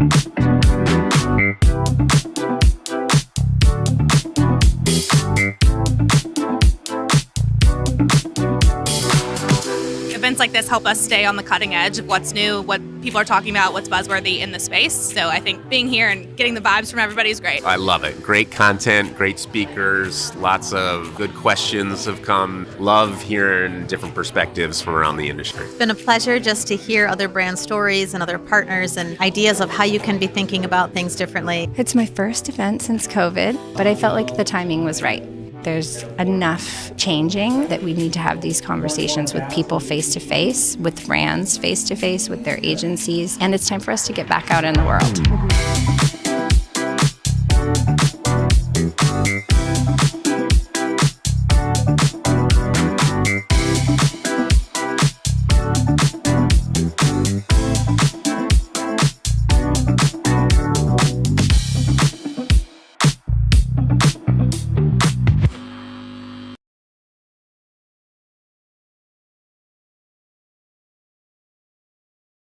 Thank you. Events like this help us stay on the cutting edge of what's new, what people are talking about, what's buzzworthy in the space. So I think being here and getting the vibes from everybody is great. I love it. Great content, great speakers, lots of good questions have come. Love hearing different perspectives from around the industry. It's been a pleasure just to hear other brand stories and other partners and ideas of how you can be thinking about things differently. It's my first event since COVID, but I felt like the timing was right. There's enough changing that we need to have these conversations with people face to face, with brands face to face, with their agencies, and it's time for us to get back out in the world.